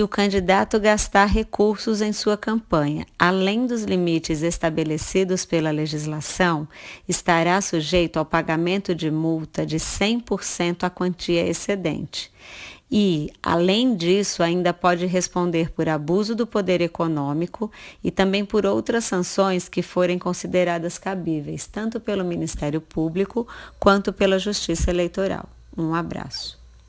se o candidato gastar recursos em sua campanha, além dos limites estabelecidos pela legislação, estará sujeito ao pagamento de multa de 100% à quantia excedente. E, além disso, ainda pode responder por abuso do poder econômico e também por outras sanções que forem consideradas cabíveis, tanto pelo Ministério Público quanto pela Justiça Eleitoral. Um abraço.